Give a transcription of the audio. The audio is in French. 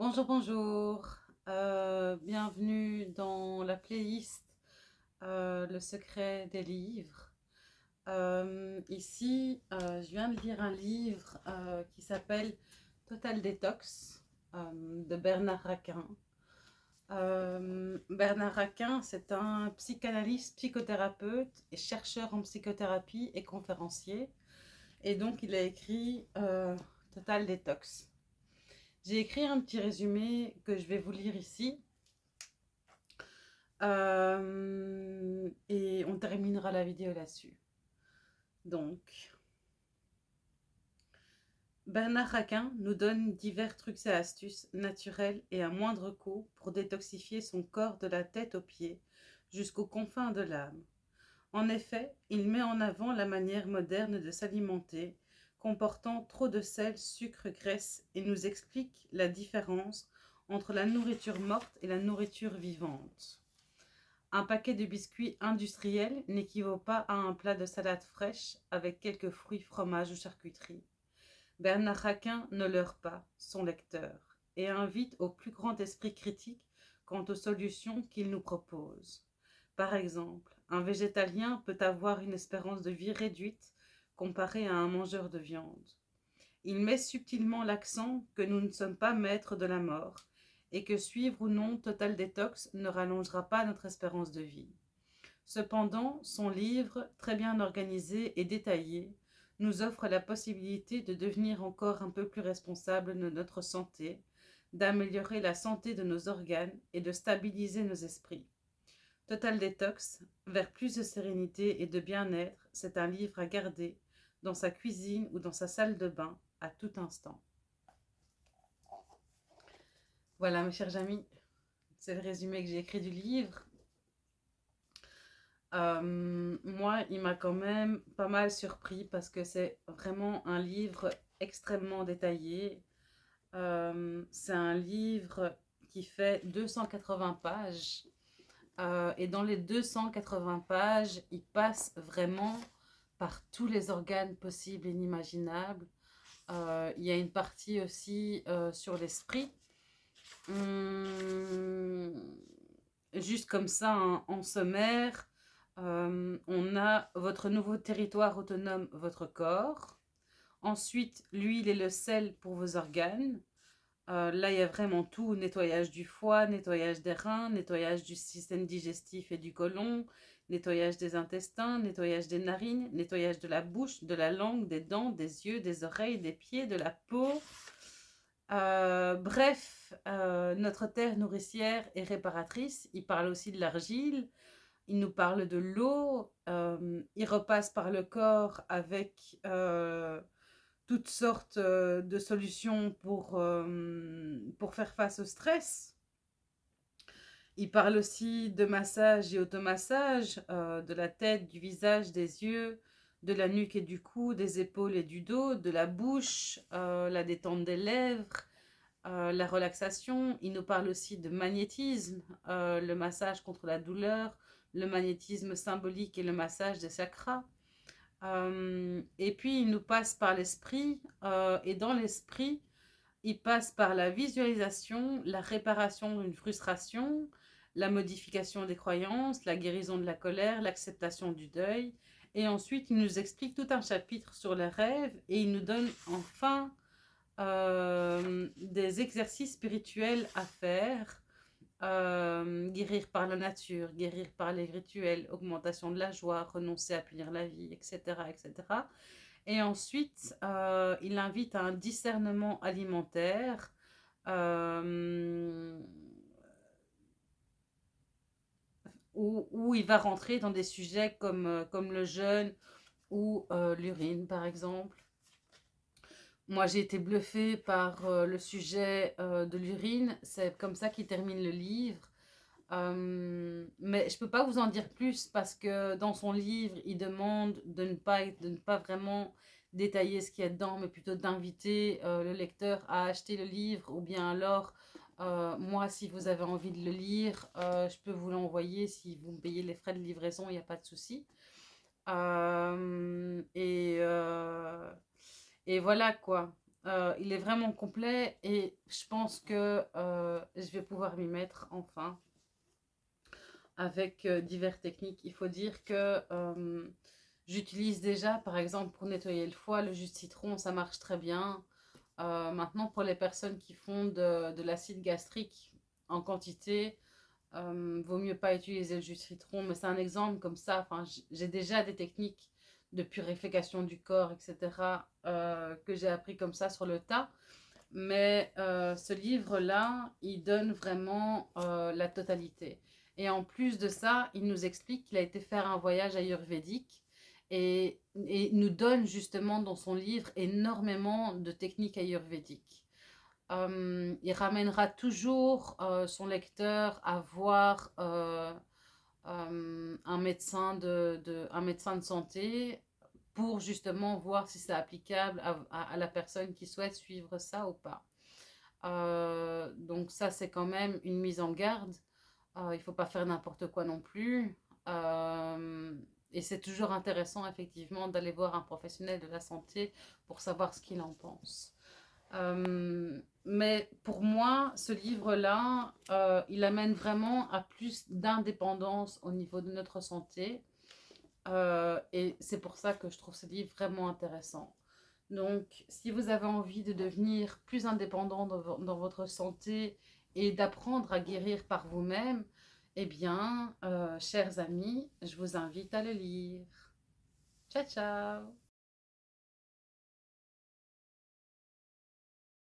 Bonjour, bonjour. Euh, bienvenue dans la playlist euh, Le secret des livres. Euh, ici, je viens de lire un livre qui s'appelle Total Detox de Bernard Raquin. Bernard Raquin, c'est un psychanalyste, psychothérapeute et chercheur en psychothérapie et conférencier. Et donc, il a écrit Total Detox. J'ai écrit un petit résumé que je vais vous lire ici. Euh, et on terminera la vidéo là-dessus. Donc, Bernard Raquin nous donne divers trucs et astuces naturels et à moindre coût pour détoxifier son corps de la tête aux pieds jusqu'aux confins de l'âme. En effet, il met en avant la manière moderne de s'alimenter comportant trop de sel, sucre, graisse et nous explique la différence entre la nourriture morte et la nourriture vivante. Un paquet de biscuits industriels n'équivaut pas à un plat de salade fraîche avec quelques fruits, fromages ou charcuterie. Bernard Raquin ne leurre pas son lecteur et invite au plus grand esprit critique quant aux solutions qu'il nous propose. Par exemple, un végétalien peut avoir une espérance de vie réduite comparé à un mangeur de viande. Il met subtilement l'accent que nous ne sommes pas maîtres de la mort et que suivre ou non Total Détox ne rallongera pas notre espérance de vie. Cependant, son livre, très bien organisé et détaillé, nous offre la possibilité de devenir encore un peu plus responsable de notre santé, d'améliorer la santé de nos organes et de stabiliser nos esprits. Total Détox, vers plus de sérénité et de bien-être, c'est un livre à garder dans sa cuisine ou dans sa salle de bain à tout instant. Voilà mes chers amis, c'est le résumé que j'ai écrit du livre. Euh, moi, il m'a quand même pas mal surpris parce que c'est vraiment un livre extrêmement détaillé. Euh, c'est un livre qui fait 280 pages. Euh, et dans les 280 pages, il passe vraiment par tous les organes possibles et inimaginables. Euh, il y a une partie aussi euh, sur l'esprit. Hum, juste comme ça, en sommaire, euh, on a votre nouveau territoire autonome, votre corps. Ensuite, l'huile et le sel pour vos organes. là, il y a vraiment tout, nettoyage du foie, nettoyage des reins, nettoyage du système digestif et du côlon, nettoyage des intestins, nettoyage des narines, nettoyage de la bouche, de la langue, des dents, des yeux, des oreilles, des pieds, de la peau. Euh, bref, euh, notre terre nourricière et réparatrice. Il parle aussi de l'argile, il nous parle de l'eau, euh, il repasse par le corps avec toutes sortes de solutions pour, pour faire face au stress. Il parle aussi de massage et automassage, euh, de la tête, du visage, des yeux, de la nuque et du cou, des épaules et du dos, de la bouche, euh, la détente des lèvres, euh, la relaxation. Il nous parle aussi de magnétisme, le massage contre la douleur, le magnétisme symbolique et le massage des chakras. et puis, il nous passe par l'esprit, et dans l'esprit, il passe par la visualisation, la réparation d'une frustration, la modification des croyances, la guérison de la colère, l'acceptation du deuil. Et ensuite, il nous explique tout un chapitre sur les rêves et il nous donne enfin euh, des exercices spirituels à faire. Euh, guérir par la nature, guérir par les rituels, augmentation de la joie, renoncer à punir la vie, etc. etc. Et ensuite, euh, il invite à un discernement alimentaire où, il va rentrer dans des sujets comme, euh, comme le jeûne ou euh, l'urine, par exemple. Moi, j'ai été bluffée par euh, le sujet de l'urine. C'est comme ça qu'il termine le livre. mais je ne peux pas vous en dire plus parce que dans son livre, il demande de ne pas, de ne pas vraiment détailler ce qu'il y a dedans, mais plutôt d'inviter le lecteur à acheter le livre ou bien alors euh, moi, si vous avez envie de le lire, euh, je peux vous l'envoyer. Si vous me payez les frais de livraison, il n'y a pas de souci. Euh, et, et, voilà quoi. Il est vraiment complet et je pense que je vais pouvoir m'y mettre enfin avec diverses techniques. Il faut dire que j'utilise déjà, par exemple, pour nettoyer le foie, le jus de citron, ça marche très bien. Maintenant, pour les personnes qui font de, l'acide gastrique en quantité, vaut mieux pas utiliser le jus de citron, mais c'est un exemple comme ça. Enfin, j'ai déjà des techniques de purification du corps, etc., euh, que j'ai appris comme ça sur le tas. Mais euh, ce livre-là, il donne vraiment euh, la totalité. Et en plus de ça, il nous explique qu'il a été faire un voyage ayurvédique et, nous donne justement dans son livre énormément de techniques ayurvédiques. il ramènera toujours son lecteur à voir euh, un, médecin de, santé pour justement voir si c'est applicable à, la personne qui souhaite suivre ça ou pas. Euh, donc ça, c'est quand même une mise en garde. Euh, il ne faut pas faire n'importe quoi non plus. Et c'est toujours intéressant, effectivement, d'aller voir un professionnel de la santé pour savoir ce qu'il en pense. Euh, mais pour moi, ce livre-là, euh, il amène vraiment à plus d'indépendance au niveau de notre santé. Euh, et c'est pour ça que je trouve ce livre vraiment intéressant. Donc, si vous avez envie de devenir plus indépendant dans, dans votre santé et d'apprendre à guérir par vous-même, eh bien, chers amis, je vous invite à le lire. Ciao, ciao